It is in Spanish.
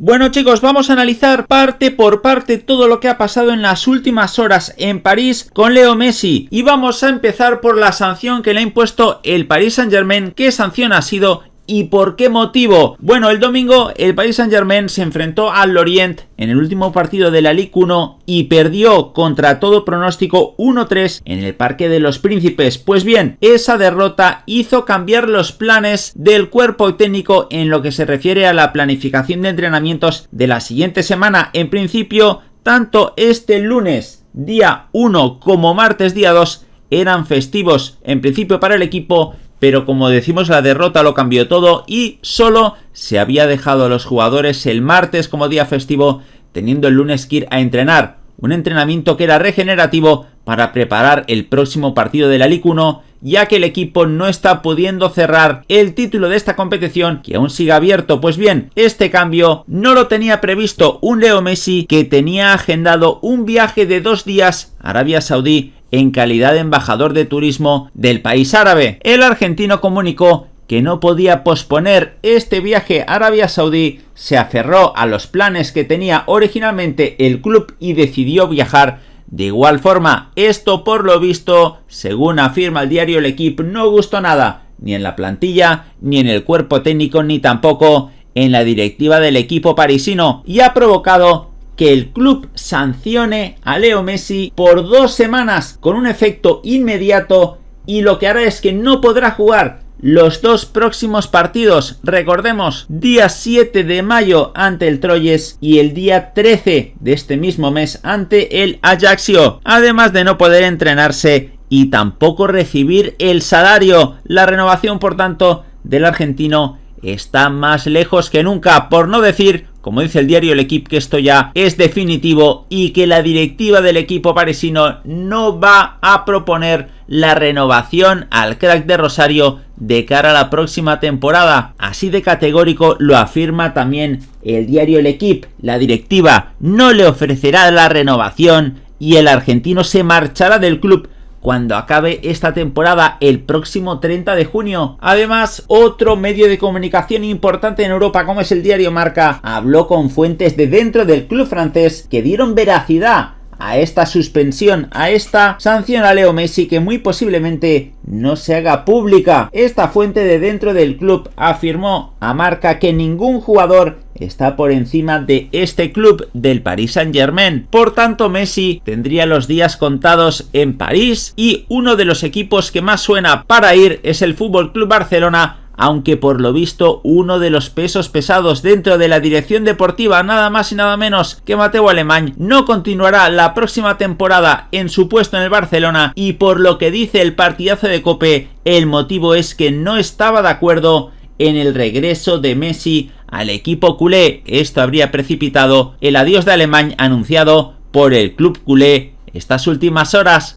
Bueno chicos, vamos a analizar parte por parte todo lo que ha pasado en las últimas horas en París con Leo Messi y vamos a empezar por la sanción que le ha impuesto el Paris Saint Germain. ¿Qué sanción ha sido? ¿Y por qué motivo? Bueno, el domingo el Paris Saint Germain se enfrentó al Lorient en el último partido de la Ligue 1 y perdió contra todo pronóstico 1-3 en el Parque de los Príncipes. Pues bien, esa derrota hizo cambiar los planes del cuerpo técnico en lo que se refiere a la planificación de entrenamientos de la siguiente semana. En principio, tanto este lunes día 1 como martes día 2 eran festivos en principio para el equipo pero como decimos la derrota lo cambió todo y solo se había dejado a los jugadores el martes como día festivo teniendo el lunes que ir a entrenar, un entrenamiento que era regenerativo para preparar el próximo partido de la Ligue 1 ya que el equipo no está pudiendo cerrar el título de esta competición que aún sigue abierto. Pues bien, este cambio no lo tenía previsto un Leo Messi que tenía agendado un viaje de dos días a Arabia Saudí en calidad de embajador de turismo del país árabe. El argentino comunicó que no podía posponer este viaje a Arabia Saudí, se aferró a los planes que tenía originalmente el club y decidió viajar de igual forma. Esto por lo visto, según afirma el diario El Equipo, no gustó nada, ni en la plantilla, ni en el cuerpo técnico, ni tampoco en la directiva del equipo parisino, y ha provocado que el club sancione a Leo Messi por dos semanas con un efecto inmediato y lo que hará es que no podrá jugar los dos próximos partidos, recordemos, día 7 de mayo ante el Troyes y el día 13 de este mismo mes ante el Ajaxio, además de no poder entrenarse y tampoco recibir el salario. La renovación, por tanto, del argentino está más lejos que nunca, por no decir como dice el diario El Equipo, que esto ya es definitivo y que la directiva del equipo parisino no va a proponer la renovación al crack de Rosario de cara a la próxima temporada. Así de categórico lo afirma también el diario El Equipo. La directiva no le ofrecerá la renovación y el argentino se marchará del club cuando acabe esta temporada el próximo 30 de junio. Además, otro medio de comunicación importante en Europa como es el diario Marca habló con fuentes de dentro del club francés que dieron veracidad a esta suspensión, a esta sanción a Leo Messi que muy posiblemente no se haga pública. Esta fuente de dentro del club afirmó a Marca que ningún jugador está por encima de este club del Paris Saint Germain. Por tanto Messi tendría los días contados en París y uno de los equipos que más suena para ir es el Fútbol Club Barcelona aunque por lo visto uno de los pesos pesados dentro de la dirección deportiva, nada más y nada menos que Mateo Alemán, no continuará la próxima temporada en su puesto en el Barcelona y por lo que dice el partidazo de Cope, el motivo es que no estaba de acuerdo en el regreso de Messi al equipo culé. Esto habría precipitado el adiós de Alemán anunciado por el club culé estas últimas horas.